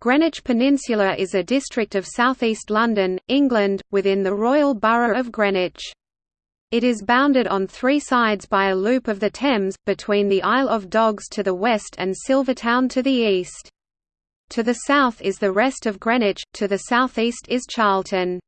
Greenwich Peninsula is a district of southeast London, England, within the Royal Borough of Greenwich. It is bounded on three sides by a loop of the Thames, between the Isle of Dogs to the west and Silvertown to the east. To the south is the rest of Greenwich, to the southeast is Charlton.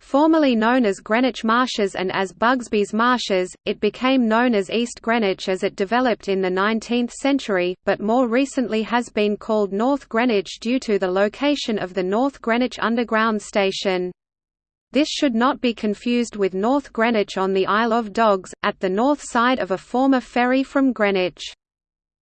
Formerly known as Greenwich Marshes and as Bugsby's Marshes, it became known as East Greenwich as it developed in the 19th century, but more recently has been called North Greenwich due to the location of the North Greenwich Underground Station. This should not be confused with North Greenwich on the Isle of Dogs, at the north side of a former ferry from Greenwich.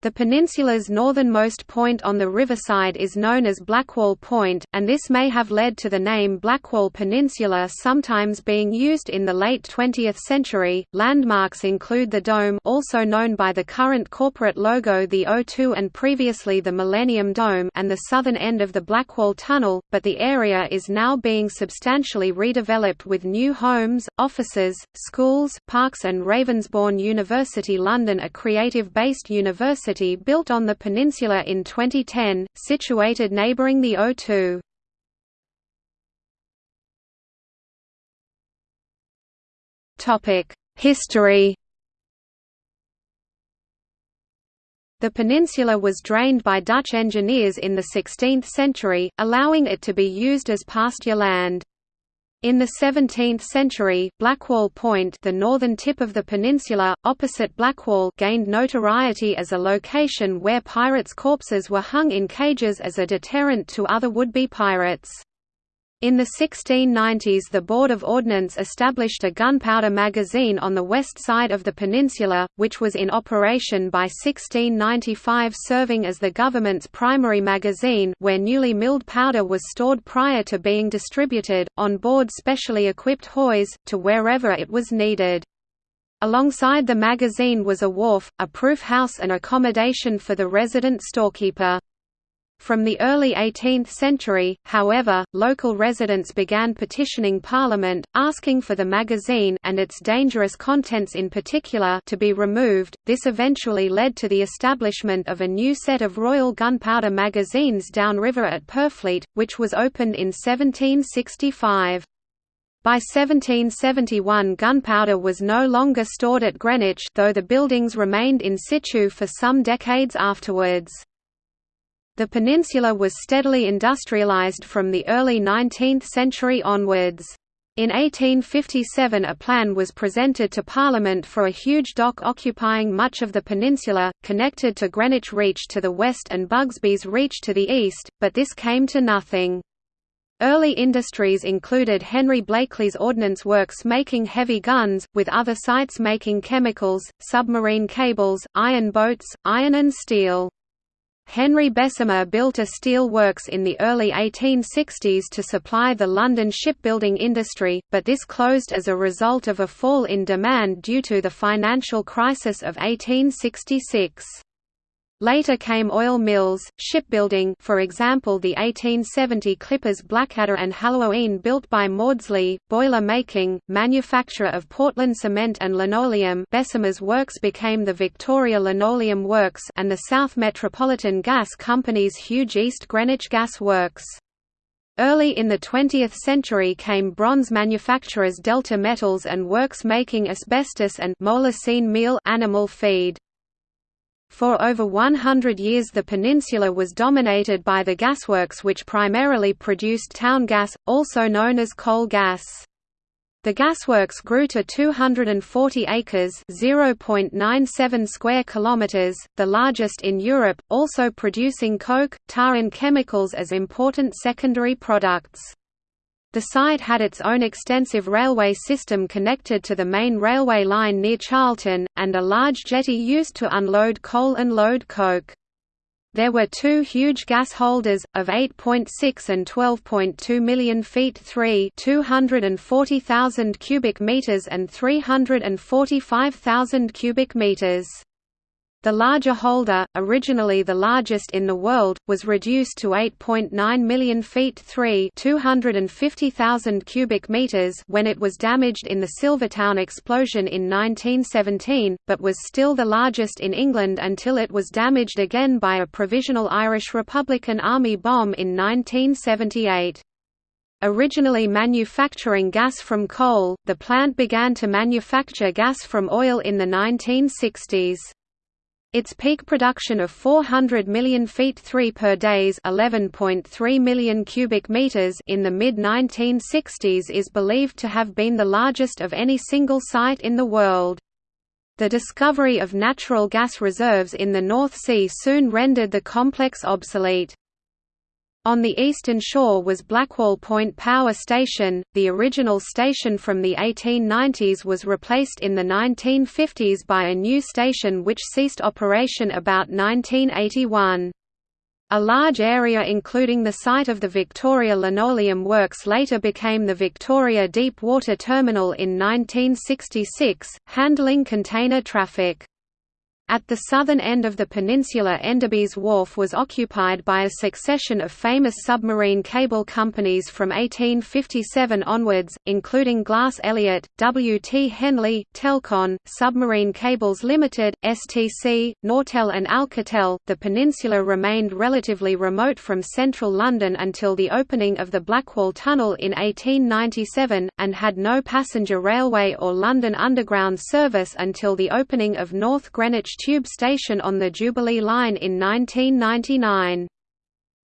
The peninsula's northernmost point on the riverside is known as Blackwall Point, and this may have led to the name Blackwall Peninsula sometimes being used in the late 20th century. Landmarks include the Dome, also known by the current corporate logo the O2 and previously the Millennium Dome, and the southern end of the Blackwall Tunnel, but the area is now being substantially redeveloped with new homes, offices, schools, parks and Ravensbourne University London a creative-based university University built on the peninsula in 2010, situated neighbouring the O2. History The peninsula was drained by Dutch engineers in the 16th century, allowing it to be used as pasture land. In the 17th century, Blackwall Point the northern tip of the peninsula, opposite Blackwall gained notoriety as a location where pirates' corpses were hung in cages as a deterrent to other would-be pirates. In the 1690s the Board of Ordnance established a gunpowder magazine on the west side of the peninsula, which was in operation by 1695 serving as the government's primary magazine where newly milled powder was stored prior to being distributed, on board specially equipped hoys, to wherever it was needed. Alongside the magazine was a wharf, a proof house and accommodation for the resident storekeeper. From the early 18th century, however, local residents began petitioning Parliament, asking for the magazine and its dangerous contents in particular to be removed. This eventually led to the establishment of a new set of Royal Gunpowder magazines downriver at Purfleet, which was opened in 1765. By 1771 gunpowder was no longer stored at Greenwich though the buildings remained in situ for some decades afterwards. The peninsula was steadily industrialized from the early 19th century onwards. In 1857 a plan was presented to Parliament for a huge dock occupying much of the peninsula, connected to Greenwich Reach to the west and Bugsby's Reach to the east, but this came to nothing. Early industries included Henry Blakely's Ordnance Works making heavy guns, with other sites making chemicals, submarine cables, iron boats, iron and steel. Henry Bessemer built a steel works in the early 1860s to supply the London shipbuilding industry, but this closed as a result of a fall in demand due to the financial crisis of 1866. Later came oil mills, shipbuilding for example the 1870 clippers Blackadder and Halloween built by Maudslay, boiler making, manufacture of Portland cement and linoleum Bessemer's works became the Victoria Linoleum Works and the South Metropolitan Gas Company's huge East Greenwich Gas Works. Early in the 20th century came bronze manufacturers Delta Metals and works making asbestos and meal animal feed. For over 100 years the peninsula was dominated by the gasworks which primarily produced town gas, also known as coal gas. The gasworks grew to 240 acres (0.97 square kilometers), the largest in Europe, also producing coke, tar and chemicals as important secondary products. The site had its own extensive railway system connected to the main railway line near Charlton, and a large jetty used to unload coal and load coke. There were two huge gas holders, of 8.6 and 12.2 million feet 3 240,000 cubic meters and 345,000 cubic meters. The larger holder, originally the largest in the world, was reduced to 8.9 million feet 3 250,000 cubic meters when it was damaged in the Silvertown explosion in 1917, but was still the largest in England until it was damaged again by a provisional Irish Republican Army bomb in 1978. Originally manufacturing gas from coal, the plant began to manufacture gas from oil in the 1960s. Its peak production of 400 million feet 3 per days 11.3 million cubic meters in the mid-1960s is believed to have been the largest of any single site in the world. The discovery of natural gas reserves in the North Sea soon rendered the complex obsolete. On the eastern shore was Blackwall Point Power Station. The original station from the 1890s was replaced in the 1950s by a new station which ceased operation about 1981. A large area including the site of the Victoria Linoleum Works later became the Victoria Deep Water Terminal in 1966, handling container traffic. At the southern end of the peninsula Enderby's Wharf was occupied by a succession of famous submarine cable companies from 1857 onwards, including Glass Elliott, W. T. Henley, Telcon, Submarine Cables Limited, STC, Nortel and Alcatel. The peninsula remained relatively remote from central London until the opening of the Blackwall Tunnel in 1897, and had no passenger railway or London Underground service until the opening of North Greenwich tube station on the Jubilee Line in 1999.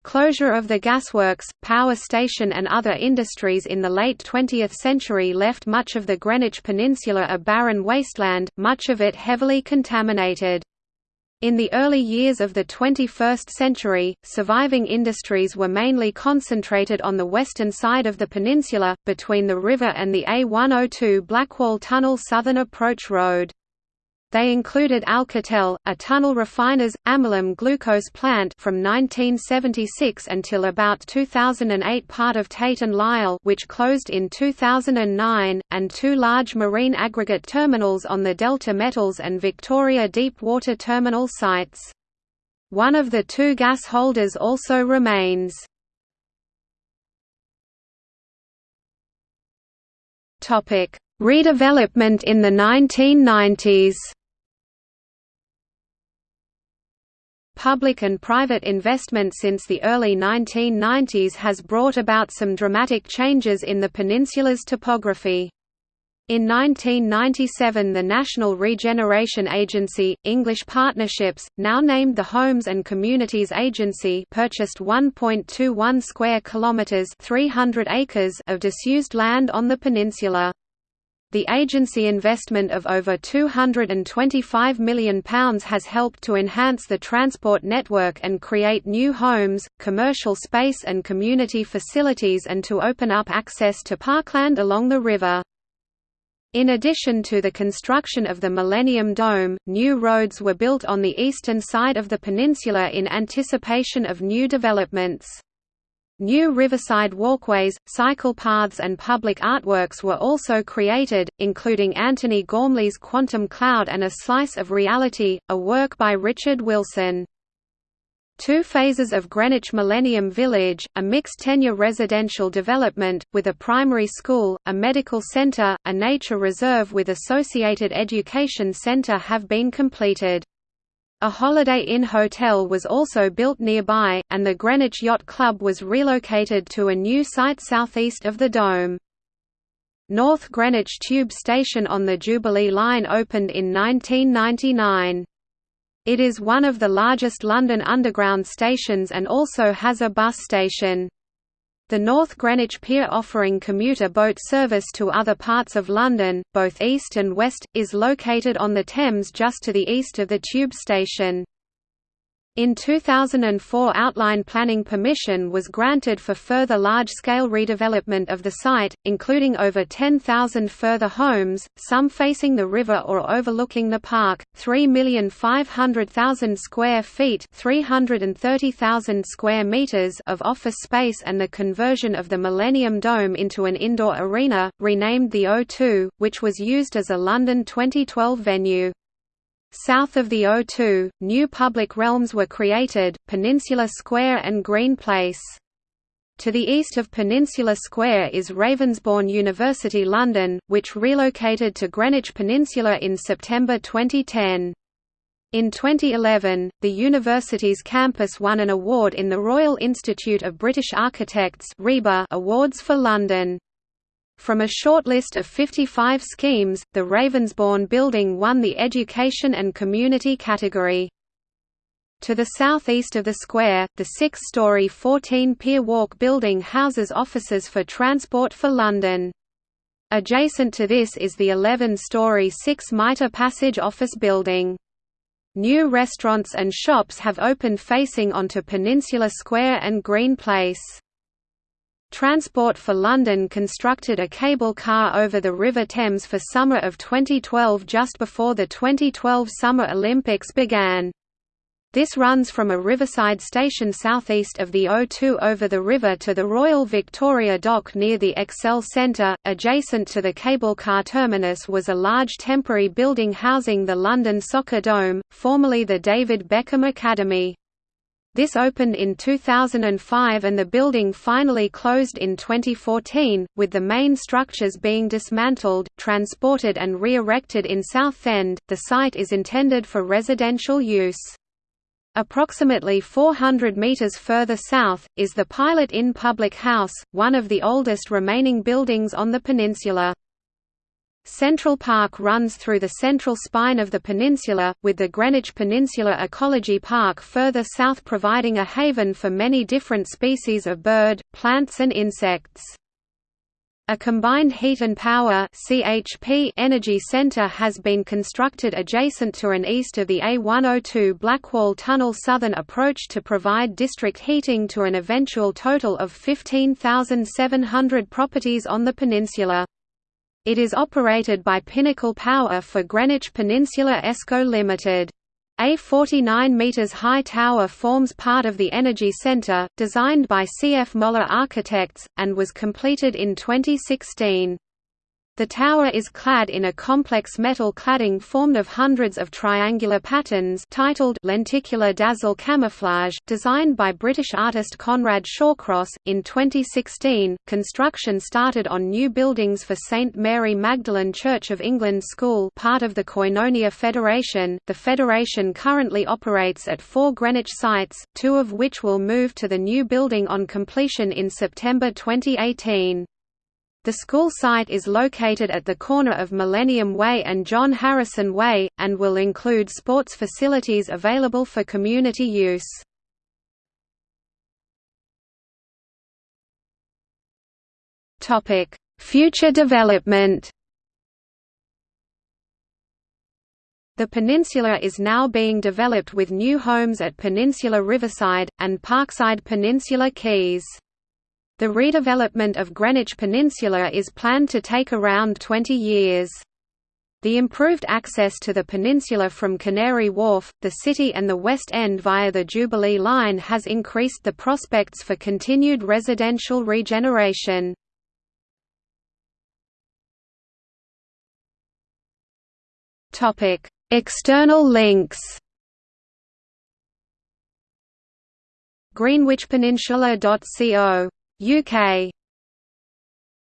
Closure of the gasworks, power station and other industries in the late 20th century left much of the Greenwich Peninsula a barren wasteland, much of it heavily contaminated. In the early years of the 21st century, surviving industries were mainly concentrated on the western side of the peninsula, between the river and the A102 Blackwall Tunnel Southern Approach Road. They included Alcatel, a tunnel refiner's, amylum glucose plant from 1976 until about 2008 part of Tate & Lyle which closed in 2009, and two large marine aggregate terminals on the Delta Metals and Victoria Deep Water Terminal sites. One of the two gas holders also remains. Redevelopment in the 1990s Public and private investment since the early 1990s has brought about some dramatic changes in the peninsula's topography. In 1997 the National Regeneration Agency, English Partnerships, now named the Homes and Communities Agency purchased 1.21 square kilometres 300 acres of disused land on the peninsula. The agency investment of over £225 million has helped to enhance the transport network and create new homes, commercial space and community facilities and to open up access to parkland along the river. In addition to the construction of the Millennium Dome, new roads were built on the eastern side of the peninsula in anticipation of new developments. New riverside walkways, cycle paths and public artworks were also created, including Antony Gormley's Quantum Cloud and A Slice of Reality, a work by Richard Wilson. Two phases of Greenwich Millennium Village, a mixed-tenure residential development, with a primary school, a medical centre, a nature reserve with associated education centre have been completed. A Holiday Inn hotel was also built nearby, and the Greenwich Yacht Club was relocated to a new site southeast of the Dome. North Greenwich Tube Station on the Jubilee Line opened in 1999. It is one of the largest London Underground stations and also has a bus station. The North Greenwich Pier offering commuter boat service to other parts of London, both east and west, is located on the Thames just to the east of the tube station. In 2004 outline planning permission was granted for further large-scale redevelopment of the site, including over 10,000 further homes, some facing the river or overlooking the park, 3,500,000 square feet 330,000 square meters of office space and the conversion of the Millennium Dome into an indoor arena, renamed the O2, which was used as a London 2012 venue. South of the O2, new public realms were created, Peninsula Square and Green Place. To the east of Peninsula Square is Ravensbourne University London, which relocated to Greenwich Peninsula in September 2010. In 2011, the university's campus won an award in the Royal Institute of British Architects Awards for London. From a shortlist of 55 schemes, the Ravensbourne building won the Education and Community category. To the southeast of the square, the six-storey 14-pier walk building houses offices for Transport for London. Adjacent to this is the 11-storey 6 Mitre Passage office building. New restaurants and shops have opened facing onto Peninsula Square and Green Place. Transport for London constructed a cable car over the River Thames for summer of 2012 just before the 2012 Summer Olympics began. This runs from a riverside station southeast of the O2 over the river to the Royal Victoria Dock near the Excel Centre. Adjacent to the cable car terminus was a large temporary building housing the London Soccer Dome, formerly the David Beckham Academy. This opened in 2005 and the building finally closed in 2014, with the main structures being dismantled, transported and re-erected in Southend. The site is intended for residential use. Approximately 400 metres further south, is the Pilot Inn Public House, one of the oldest remaining buildings on the peninsula. Central Park runs through the central spine of the peninsula, with the Greenwich Peninsula Ecology Park further south providing a haven for many different species of bird, plants and insects. A combined heat and power (CHP) energy center has been constructed adjacent to and east of the A102 Blackwall Tunnel southern approach to provide district heating to an eventual total of 15,700 properties on the peninsula. It is operated by Pinnacle Power for Greenwich Peninsula ESCO Limited. A 49 metres high tower forms part of the Energy Centre, designed by C. F. Moller Architects, and was completed in 2016. The tower is clad in a complex metal cladding formed of hundreds of triangular patterns titled Lenticular Dazzle Camouflage, designed by British artist Conrad Shawcross. In 2016, construction started on new buildings for St Mary Magdalene Church of England School, part of the Koinonia Federation. The federation currently operates at four Greenwich sites, two of which will move to the new building on completion in September 2018. The school site is located at the corner of Millennium Way and John Harrison Way, and will include sports facilities available for community use. Future development The peninsula is now being developed with new homes at Peninsula Riverside, and Parkside Peninsula Quays. The redevelopment of Greenwich Peninsula is planned to take around 20 years. The improved access to the peninsula from Canary Wharf, the city and the West End via the Jubilee Line has increased the prospects for continued residential regeneration. External links greenwichpeninsula.co UK